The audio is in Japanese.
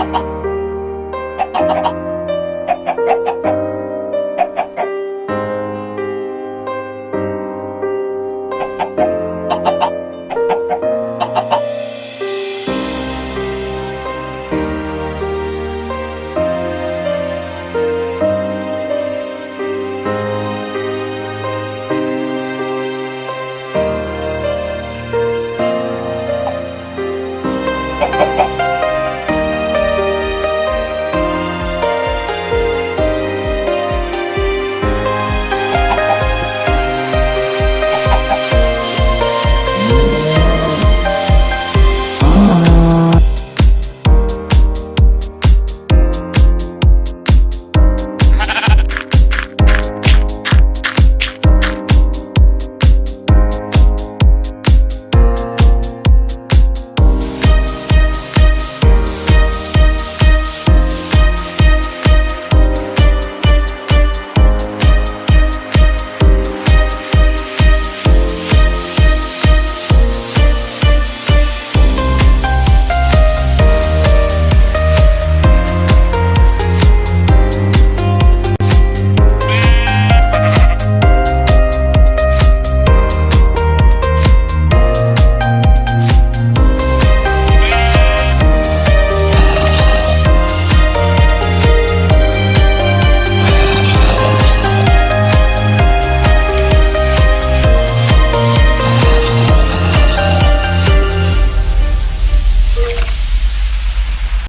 you